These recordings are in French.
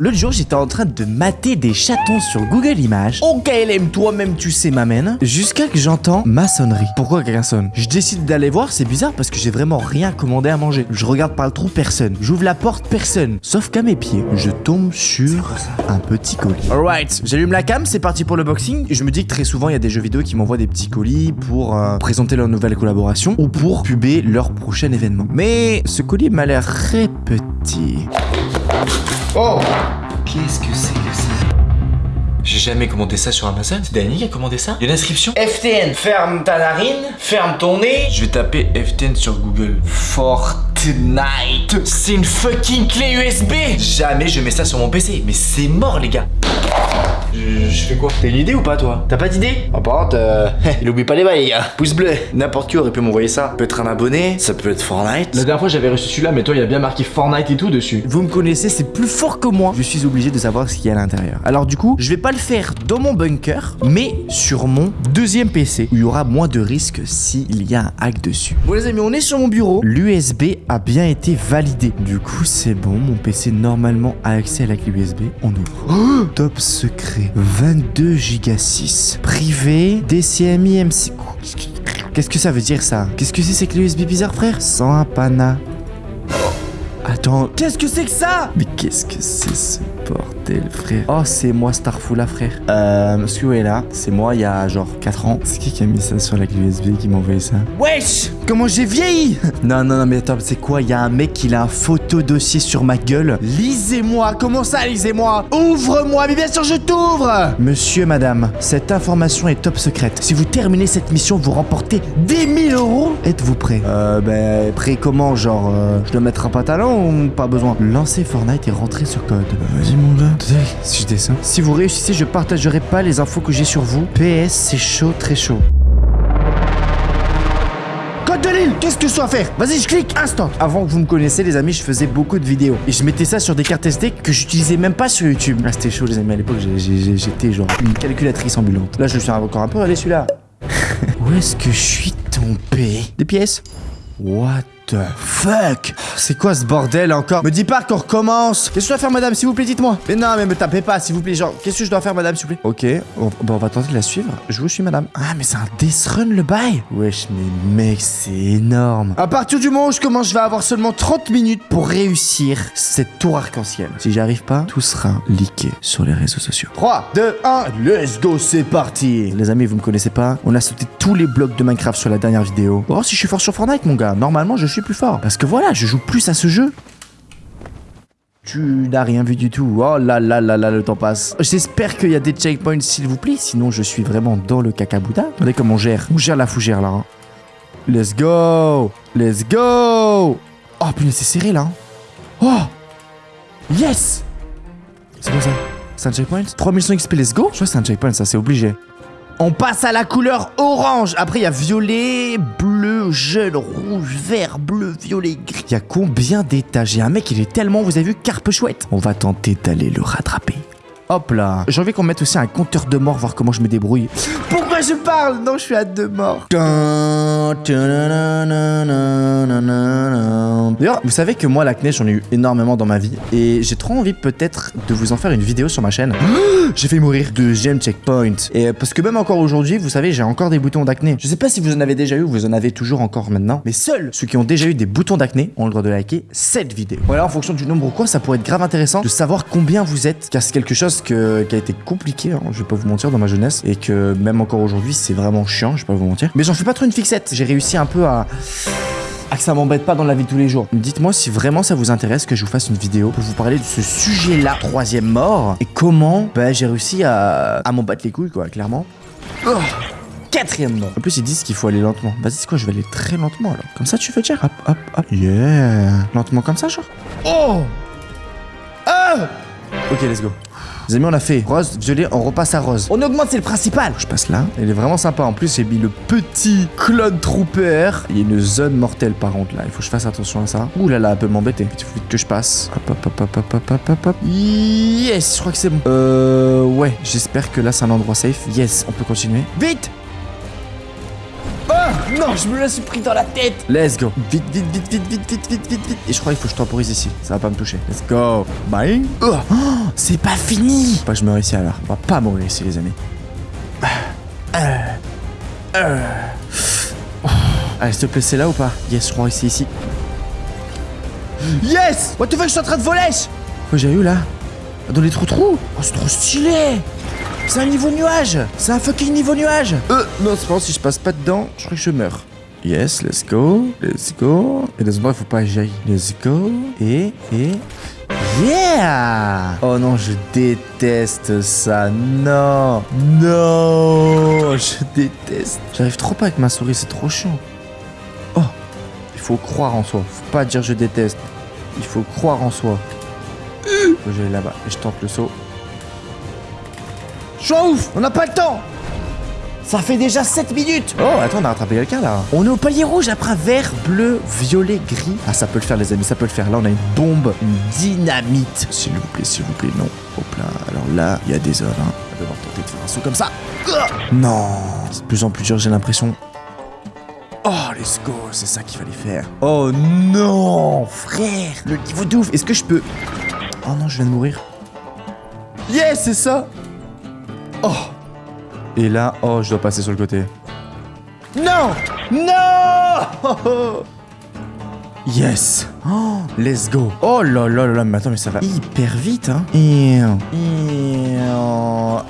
L'autre jour, j'étais en train de mater des chatons sur Google Images. Au KLM, toi-même, tu sais, m'amène. Jusqu'à que j'entends maçonnerie. Pourquoi quelqu'un sonne? Je décide d'aller voir, c'est bizarre parce que j'ai vraiment rien commandé à manger. Je regarde par le trou, personne. J'ouvre la porte, personne. Sauf qu'à mes pieds, je tombe sur un petit colis. Alright, j'allume la cam, c'est parti pour le boxing. Je me dis que très souvent, il y a des jeux vidéo qui m'envoient des petits colis pour euh, présenter leur nouvelle collaboration ou pour puber leur prochain événement. Mais ce colis m'a l'air très petit. Oh Qu'est-ce que c'est que ça J'ai jamais commandé ça sur Amazon. C'est Dani qui a commandé ça Il y a une inscription FTN, ferme ta narine, ferme ton nez. Je vais taper FTN sur Google. Fortnite C'est une fucking clé USB Jamais je mets ça sur mon PC. Mais c'est mort les gars je, je fais quoi? T'as une idée ou pas toi? T'as pas d'idée? En par contre, euh, il oublie pas les bails les gars. Pouce bleu. N'importe qui aurait pu m'envoyer ça. Ça peut être un abonné, ça peut être Fortnite. La dernière fois j'avais reçu celui-là, mais toi il y a bien marqué Fortnite et tout dessus. Vous me connaissez, c'est plus fort que moi. Je suis obligé de savoir ce qu'il y a à l'intérieur. Alors du coup, je vais pas le faire dans mon bunker, mais sur mon deuxième PC, où il y aura moins de risques s'il y a un hack dessus. Bon les amis, on est sur mon bureau. L'USB a bien été validé. Du coup, c'est bon. Mon PC normalement a accès à la clé USB. On ouvre. Oh, top secret. 22 Go 6. Privé, DCMI MC. Qu'est-ce que ça veut dire ça? Qu'est-ce que c'est ces clés USB bizarres frère? Sans un pana. Attends, qu'est-ce que c'est que ça? Mais qu'est-ce que c'est ce bordel, frère Oh, c'est moi, Starful, là, frère. Euh, là. C'est moi, il y a genre 4 ans. C'est qui qui a mis ça sur la clé USB qui m'a envoyé ça? Wesh Comment j'ai vieilli? Non, non, non, mais attends, c'est quoi? Il y a un mec qui a un photo dossier sur ma gueule. Lisez-moi Comment ça, lisez-moi? Ouvre-moi Mais bien sûr, je t'ouvre Monsieur, madame, cette information est top secrète. Si vous terminez cette mission, vous remportez 10 000 euros. Êtes-vous prêt? Euh, ben, prêt comment? Genre, euh, je dois mettre un pantalon ou pas besoin? Lancez Fortnite et rentrez ce code. Vas-y, mon gars. Si je descends. Si vous réussissez, je partagerai pas les infos que j'ai sur vous. PS, c'est chaud, très chaud. Code de l'île Qu'est-ce que je dois faire? Vas-y, je clique Instant Avant que vous me connaissiez, les amis, je faisais beaucoup de vidéos. Et je mettais ça sur des cartes SD que j'utilisais même pas sur YouTube. Ah, c'était chaud, les amis. À l'époque, j'étais genre une calculatrice ambulante. Là, je suis encore un peu allé celui-là. Où est-ce que je suis tombé Des pièces What the fuck? C'est quoi ce bordel encore? Me dis pas qu'on recommence. Qu'est-ce que je dois faire madame s'il vous plaît? Dites-moi. Mais non mais me tapez pas s'il vous plaît. Genre Qu'est-ce que je dois faire madame s'il vous plaît? Ok on, bon, on va tenter de la suivre. Je vous suis madame. Ah mais c'est un death run le bail. Wesh mais mec c'est énorme. À partir du moment où je commence je vais avoir seulement 30 minutes pour réussir cette tour arc-en-ciel. Si j'y arrive pas tout sera leaké sur les réseaux sociaux. 3 2 1 Let's go c'est parti. Les amis vous me connaissez pas. On a sauté tous les blocs de Minecraft sur la dernière vidéo. Oh si je suis fort sur Fortnite mon gars. Normalement je suis plus fort Parce que voilà je joue plus à ce jeu tu n'as rien vu du tout. Oh là là là là, le temps passe. J'espère qu'il y a des checkpoints, s'il vous plaît. Sinon, je suis vraiment dans le cacabouda. Regardez comment on gère. On gère la fougère, là. hein. Let's go Let's go Oh, putain, c'est serré, là. hein. Oh Yes C'est quoi ça C'est un checkpoint 3100 XP, let's go Je crois que c'est un checkpoint, ça, c'est obligé. On passe à la couleur orange. Après, il y a violet, bleu, jaune, rouge, vert, bleu, violet, gris. Il y a combien d'étages? A un mec, il est tellement, vous avez vu, carpe chouette. On va tenter d'aller le rattraper. Hop là. J'ai envie qu'on mette aussi un compteur de morts, voir comment je me débrouille. Pourquoi je parle? Non, je suis à deux morts. D'ailleurs, vous savez que moi, l'acné, j'en ai eu énormément dans ma vie. Et j'ai trop envie peut-être de vous en faire une vidéo sur ma chaîne. J'ai failli mourir. Deuxième checkpoint. Et euh, parce que même encore aujourd'hui, vous savez, j'ai encore des boutons d'acné. Je sais pas si vous en avez déjà eu ou vous en avez toujours encore maintenant. Mais seuls ceux qui ont déjà eu des boutons d'acné ont le droit de liker cette vidéo. Voilà, en fonction du nombre ou quoi, ça pourrait être grave intéressant de savoir combien vous êtes. Car c'est quelque chose que- qui a été compliqué, hein, je vais pas vous mentir, dans ma jeunesse. Et que même encore aujourd'hui, c'est vraiment chiant, je vais pas vous mentir. Mais j'en fais pas trop une fixette. J'ai réussi un peu à à que ça m'embête pas dans la vie de tous les jours. Dites-moi si vraiment ça vous intéresse que je vous fasse une vidéo pour vous parler de ce sujet-là, troisième mort, et comment bah, j'ai réussi à, à m'en battre les couilles, quoi, clairement. Oh, quatrième mort. En plus, ils disent qu'il faut aller lentement. Vas-y, c'est quoi, je vais aller très lentement alors. Comme ça, tu fais dire? Hop, hop, hop. Yeah. Lentement comme ça, genre? Oh Ah Ok, let's go. Les amis, on a fait rose, violet, on repasse à rose. On augmente, c'est le principal. Je passe là. Il est vraiment sympa. En plus, j'ai mis le petit clone trooper. Il y a une zone mortelle par contre là. Il faut que je fasse attention à ça. Ouh là là, elle peut m'embêter. Il faut vite que je passe. Hop, hop, hop, hop, hop, hop, hop, hop. Yes, je crois que c'est bon. Euh, ouais, j'espère que là, c'est un endroit safe. Yes, on peut continuer. Vite non, je me la suis pris dans la tête. Let's go. Vite, vite, vite, vite, vite, vite, vite, vite, vite. Et je crois qu'il faut que je temporise ici. Ça va pas me toucher. Let's go. Bye. Oh, c'est pas fini. Faut pas que je meurs ici alors. On va pas mourir ici, les amis. Euh, euh. Oh. Allez, s'il te plaît, c'est là ou pas? Yes, je crois que c'est ici. Yes What the fuck, je suis en train de voler Quoi j'ai eu là? Dans les trous-trous? Oh, c'est trop stylé C'est un niveau nuage C'est un fucking niveau nuage Euh, non, c'est pas si je passe pas dedans, je crois que je meurs. Yes, let's go, let's go. Et dans ce moment, il faut pas que j'aille. Let's go. Et, et... Yeah Oh non, je déteste ça. Non Non Je déteste. J'arrive trop pas avec ma souris, c'est trop chiant. Oh Il faut croire en soi. Faut pas dire je déteste. Il faut croire en soi. Faut que j'aille là-bas. Et je tente le saut. Je suis en ouf On n'a pas le temps ça fait déjà 7 minutes Oh, attends, on a rattrapé quelqu'un là. On est au palier rouge après vert, bleu, violet, gris. Ah, ça peut le faire, les amis, ça peut le faire. Là, on a une bombe, une dynamite. S'il vous plaît, s'il vous plaît, non. Hop là. Alors là, il y a des hommes. Hein. On va devoir tenter de faire un saut comme ça. Non C'est de plus en plus dur, j'ai l'impression. Oh, let's go, c'est ça qu'il fallait faire. Oh non, frère Le niveau de ouf. Est-ce que je peux... Oh non, je viens de mourir. Yes, c'est ça Oh. Et là, oh, je dois passer sur le côté. Non. Non. Yes. Oh, Let's go. Oh là là là là, mais attends, mais ça va hyper vite, hein. Et... Et... Oh.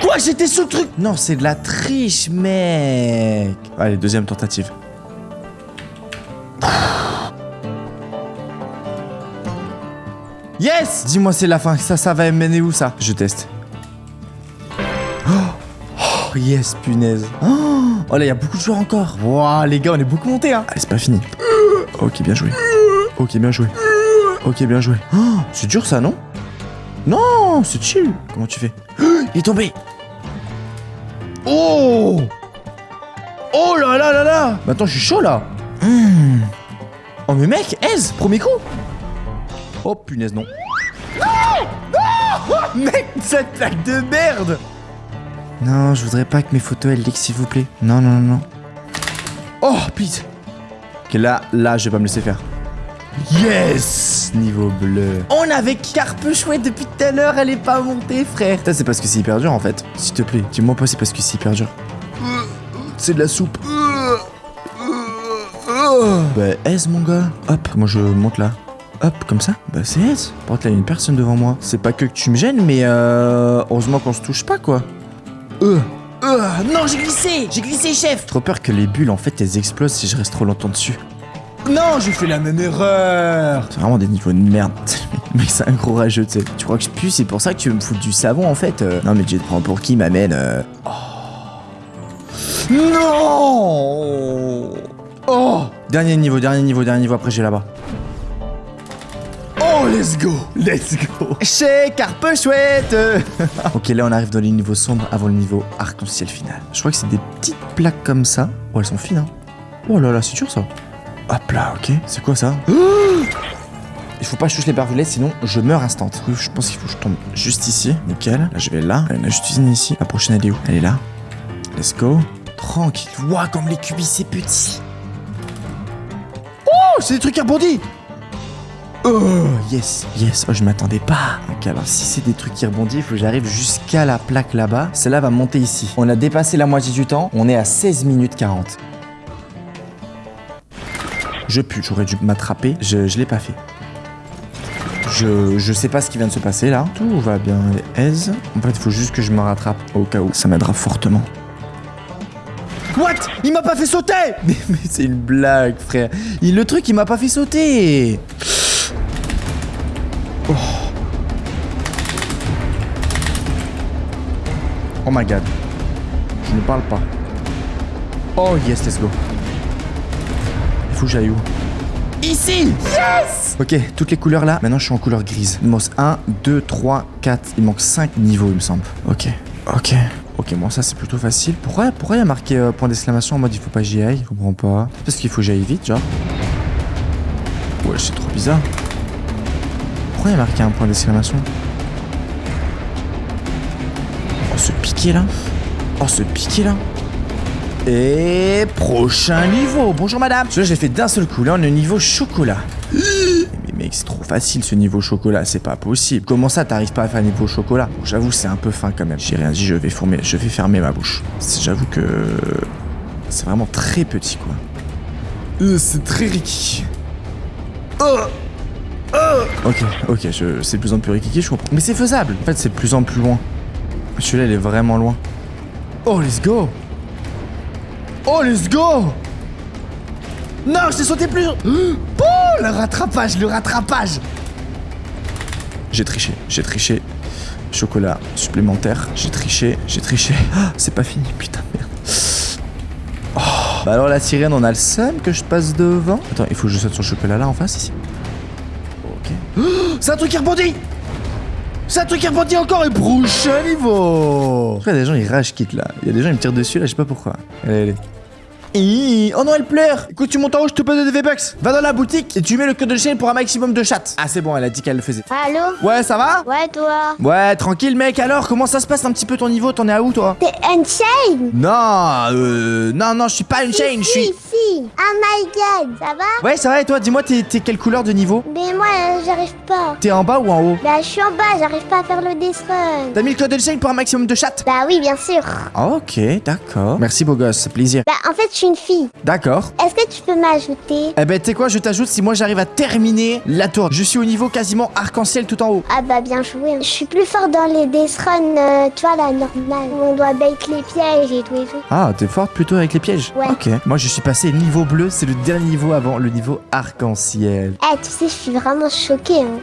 Quoi J'étais sous le truc? Non, c'est de la triche, mec. Allez, deuxième tentative. Yes. Dis-moi c'est la fin, ça, ça va mener où ça? Je teste. Oh yes, punaise. Oh, là, il y a beaucoup de joueurs encore. Waouh, les gars, on est beaucoup montés, hein. C'est pas fini. Ok, bien joué. Ok, bien joué. Ok, bien joué. Oh, c'est dur ça, non? Non, c'est chill. Comment tu fais? Il est tombé. Oh Oh là là là là Maintenant, je suis chaud, là. Hmm. Oh, mais mec, aise, premier coup. Oh, punaise, non. Non Non Mec, cette plaque de merde non, je voudrais pas que mes photos elles leak s'il vous plaît. Non, non, non. Oh, please. Ok, là, là, je vais pas me laisser faire. Yes Niveau bleu. On avait carpe chouette depuis tout à l'heure, elle est pas montée, frère. Ça, c'est parce que c'est hyper dur, en fait. S'il te plaît, dis-moi pas c'est parce que c'est hyper dur. C'est de la soupe. Bah, S, mon gars. Hop, moi, je monte là. Hop, comme ça Bah c'est S. Par contre, là, il y a une personne devant moi. C'est pas que tu me gênes, mais euh, heureusement qu'on se touche pas, quoi. Euh, euh, non, j'ai glissé J'ai glissé, chef Trop peur que les bulles, en fait, elles explosent si je reste trop longtemps dessus. Non, j'ai fait la même erreur C'est vraiment des niveaux de merde. Mais c'est un gros rageux, tu sais. Tu crois que je pue, c'est pour ça que tu veux me foutre du savon, en fait euh. Non, mais tu te prends pour qui, m'amène euh... Oh. Non Oh Dernier niveau, dernier niveau, dernier niveau, après j'ai là-bas. Let's go Let's go Chez Carpe Chouette Ok, là, on arrive dans les niveaux sombres avant le niveau arc-en-ciel final. Je crois que c'est des petites plaques comme ça. Oh, elles sont fines, hein. Oh là là, c'est dur, ça. Hop là, ok. C'est quoi, ça? Il faut pas toucher les barbelés, sinon je meurs instant. Je pense qu'il faut que je tombe juste ici. Nickel. Là, je vais là. On a juste une ici. La prochaine, elle est où? Elle est là. Let's go. Tranquille. Waouh, comme les cubis, c'est petit. Oh, c'est des trucs qui rebondissent Oh, yes, yes. Oh, je m'attendais pas. Ok, alors si c'est des trucs qui rebondissent, il faut que j'arrive jusqu'à la plaque là-bas. Celle-là va monter ici. On a dépassé la moitié du temps. On est à 16 minutes 40. Je pue, j'aurais dû m'attraper. Je, je l'ai pas fait. Je, je sais pas ce qui vient de se passer là. Tout va bien, aise. En fait, il faut juste que je me rattrape au cas où. Ça m'aidera fortement. What? Il m'a pas fait sauter Mais, mais c'est une blague, frère. Il, le truc, il m'a pas fait sauter. Oh my god. Je ne parle pas. Oh yes, let's go. Il faut que j'aille où? Ici Yes Ok, toutes les couleurs là. Maintenant, je suis en couleur grise. Il me manque 1, 2, 3, 4. Il manque 5 niveaux, il me semble. Ok. Ok. Ok, bon, ça c'est plutôt facile. Pourquoi, pourquoi il y a marqué euh, point d'exclamation en mode il faut pas que j'y aille? Je comprends pas. Parce qu'il faut que j'aille vite, genre. Ouais, c'est trop bizarre. Pourquoi il y a marqué un point d'exclamation? Oh, ce piqué là Et prochain niveau. Bonjour madame. Celui-là, j'ai fait d'un seul coup. Là, on est au niveau chocolat. Mais mec, c'est trop facile ce niveau chocolat, c'est pas possible. Comment ça, t'arrives pas à faire niveau chocolat? J'avoue, c'est un peu fin quand même. J'ai rien dit, je vais, fermer, ma bouche. J'avoue que c'est vraiment très petit, quoi. Euh, c'est très Ricky. Oh Oh Ok, ok, c'est de plus en plus Ricky, je comprends. Mais c'est faisable. En fait, c'est de plus en plus loin. Celui-là, il est vraiment loin. Oh, let's go Oh, let's go Non, je t'ai sauté plus Oh, le rattrapage, le rattrapage J'ai triché, j'ai triché. Chocolat supplémentaire, j'ai triché, j'ai triché. Ah, c'est pas fini, putain, merde. Oh. Bah alors la sirène, on a le seum que je passe devant. Attends, il faut que je saute sur le chocolat là en face ici. Ok. Oh, c'est un truc qui rebondit C'est un truc qui rebondit encore et prochain niveau Pourquoi des gens ils rage quittent là Il y a des gens ils me tirent dessus là, je sais pas pourquoi. Allez, allez. Oh non, elle pleure Écoute, tu montes en haut, je te passe des V-Bucks Va dans la boutique et tu mets le code de chaîne pour un maximum de chattes. Ah, c'est bon, elle a dit qu'elle le faisait. Allô Ouais, ça va Ouais, toi Ouais, tranquille, mec. Alors, comment ça se passe un petit peu ton niveau? T'en es à où, toi? T'es Unchained? Non, euh. Non, non, je suis pas une chain, je suis. Si Oh my god, ça va Ouais, ça va, et toi Dis-moi, t'es quelle couleur de niveau Mais moi, euh, j'arrive pas. T'es en bas ou en haut Bah, je suis en bas, j'arrive pas à faire le death run. T'as mis le code de chaîne pour un maximum de chattes Bah oui, bien sûr. Ok, d'accord. Merci, beau gosse, plaisir. Bah, en fait, je suis une fille. D'accord. Est-ce que tu peux m'ajouter? Eh ben, tu sais quoi, je t'ajoute si moi j'arrive à terminer la tour. Je suis au niveau quasiment arc-en-ciel tout en haut. Ah bah, bien joué. Je suis plus fort dans les death run, euh, tu vois, la normale. Où on doit bait les pièges et tout et tout. Ah, t'es forte plutôt avec les pièges Ouais. Ok. Moi, je suis passé niveau bleu, c'est le dernier niveau avant le niveau arc-en-ciel. Eh, tu sais, je suis vraiment choquée. Hein.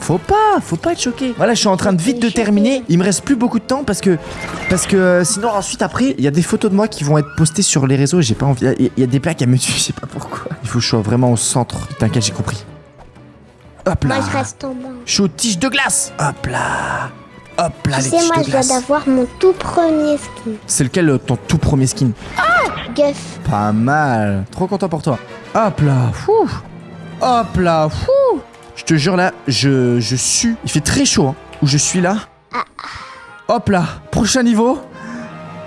Faut pas, faut pas être choqué. Voilà, je suis en train de vite de terminer. Il me reste plus beaucoup de temps parce que parce que euh, sinon ensuite après, il y a des photos de moi qui vont être postées sur les réseaux. et J'ai pas envie. Il y, a- il y a des plaques à me tuer, je sais pas pourquoi. Il faut que je sois vraiment au centre. T'inquiète, j'ai compris. Hop là. Moi, je reste en bas. Je suis aux tiges de glace. Hop là. Hop là, Tu les sais, tiges moi, de je viens d'avoir mon tout premier skin. C'est lequel euh, ton tout premier skin? Pas mal. Trop content pour toi. Hop là. Fou. Hop là. Fou. Je te jure là, je, je. Il fait très chaud hein, où je suis là. Hop là. Prochain niveau.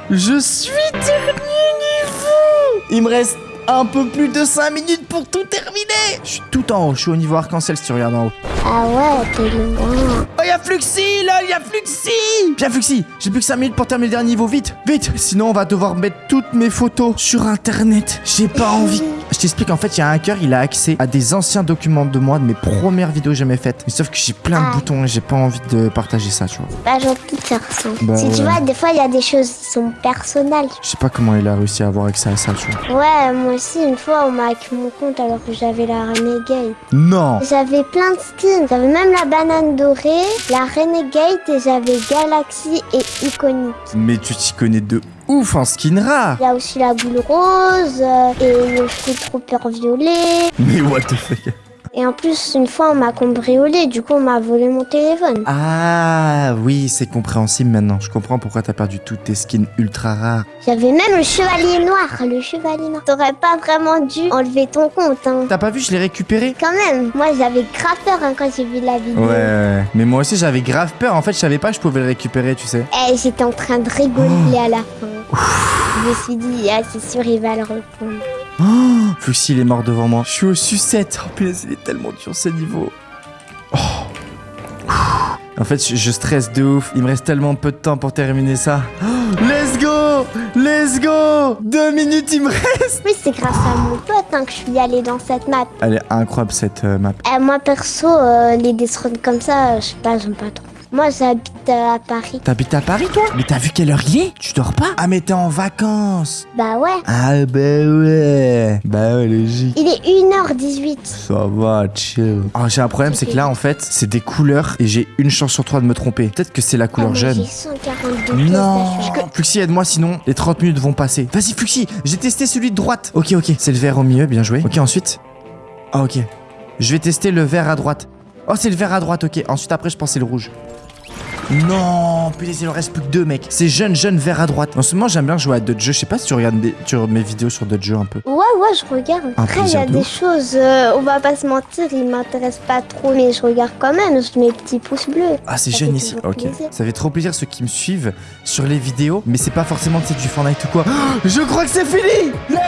Je suis dernier niveau. Il me reste un peu plus de 5 minutes pour tout terminer. Je suis tout en haut. Je suis au niveau arc-en-ciel si tu regardes en haut. Ah ouais, t'es loin. Oh, y'a Fluxy là, y'a Fluxy Viens Fluxy, j'ai plus que 5 minutes pour terminer le dernier niveau, vite, vite Sinon on va devoir mettre toutes mes photos sur internet. J'ai pas envie. Je t'explique, en fait, il y a un hacker, il a accès à des anciens documents de moi, de mes premières vidéos jamais faites. Mais sauf que j'ai plein de Ah. boutons et j'ai pas envie de partager ça, tu vois. pas gentil de faire ça. Bah si tu vois, des fois, il y a des choses qui sont personnelles. Je sais pas comment il a réussi à avoir accès à ça, tu vois. Ouais, moi aussi, une fois, on m'a hacké mon compte alors que j'avais la Renegade. Non J'avais plein de skins. J'avais même la banane dorée, la Renegade et j'avais Galaxy et Iconic. Mais tu t'y connais de ouf en skin rare Il y a aussi la boule rose euh, et le trooper violet. Mais what the fuck Et en plus, une fois, on m'a cambriolé. Du coup, on m'a volé mon téléphone. Ah oui, c'est compréhensible maintenant. Je comprends pourquoi t'as perdu toutes tes skins ultra rares. J'avais même le chevalier noir. Le chevalier noir. T'aurais pas vraiment dû enlever ton compte, hein. T'as pas vu, je l'ai récupéré? Quand même, moi j'avais grave peur hein, quand j'ai vu la vidéo. Ouais, ouais, mais moi aussi j'avais grave peur. En fait, je savais pas que je pouvais le récupérer, tu sais. Eh, j'étais en train de rigoler à la fin. Je me suis dit, ah, c'est sûr, il va le reprendre. Oh, Fuxi, il est mort devant moi. Je suis au sucette. Oh, punaise, il est tellement dur ce niveau. Oh. En fait, je, je stresse de ouf. Il me reste tellement peu de temps pour terminer ça. Oh, let's go Let's go Deux minutes, il me reste Oui, c'est grâce à mon pote hein, que je suis allée dans cette map. Elle est incroyable cette euh, map. Eh, moi perso, euh, les Death comme ça, euh, je sais pas, j'aime pas trop. Moi j'habite à Paris. T'habites à Paris, toi Mais t'as vu quelle heure il est Tu dors pas Ah, mais t'es en vacances Bah ouais. Ah, bah ouais Bah ouais, logique. Il est 1h18. Ça va, chill. Oh, j'ai un problème, c'est que là, en fait, c'est des couleurs et j'ai une chance sur trois de me tromper. Peut-être que c'est la couleur Ah, mais jeune. J'ai 142 pièces Non. Fluxy, aide-moi sinon les 30 minutes vont passer. Vas-y, Fluxy, j'ai testé celui de droite. Ok, ok, c'est le vert au milieu, bien joué. Ok, ensuite. Ah, ok. Je vais tester le vert à droite. Oh, c'est le vert à droite, ok. Ensuite, après, je pense que c'est le rouge. Non, putain, il en reste plus que deux, mec. C'est jeune, jeune, vert à droite. En ce moment, j'aime bien jouer à d'autres jeux. Je sais pas si tu regardes des, tu- mes vidéos sur d'autres jeux un peu. Ouais, ouais, je regarde. Après, il y a de des ouf. choses, euh, on va pas se mentir, ils m'intéressent pas trop, mais je regarde quand même. Je mets petits pouces bleus. Ah, c'est jeune ici. Ok. plaisir. Ça fait trop plaisir ceux qui me suivent sur les vidéos, mais c'est pas forcément tu sais, du Fortnite ou quoi. Je crois que c'est fini Let's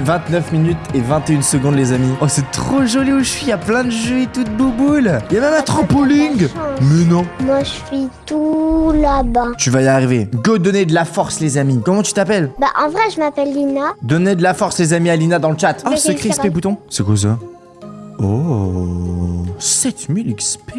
29 minutes et 21 secondes les amis. Oh c'est trop joli où je suis, il y a plein de jeux et tout de bouboules. Il y a même un trampoline. Mais non. Moi, je suis tout là-bas. Tu vas y arriver. Go donner de la force les amis. Comment tu t'appelles? Bah, en vrai, je m'appelle Lina. Donnez de la force les amis à Lina dans le chat. Ah, Mais secret fait- bouton. C'est quoi ça? Oh 7000 XP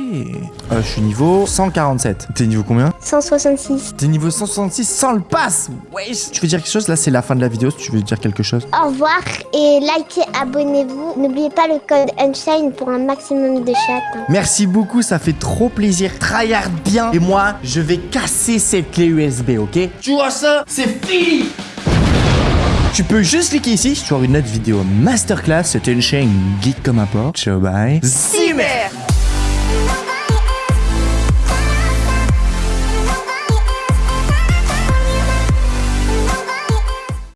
euh, Je suis niveau 147. T'es niveau combien 166. T'es niveau 166 sans le pass Wesh Tu veux dire quelque chose? Là c'est la fin de la vidéo si tu veux dire quelque chose. Au revoir et likez, abonnez-vous. N'oubliez pas le code Unshine pour un maximum de chat. hein. Merci beaucoup, ça fait trop plaisir. Tryhard bien. Et moi, je vais casser cette clé USB, ok? Tu vois ça? C'est fini Tu peux juste cliquer ici sur une autre vidéo masterclass. C'était une chaîne geek comme un porc. Ciao, bye. Zimmer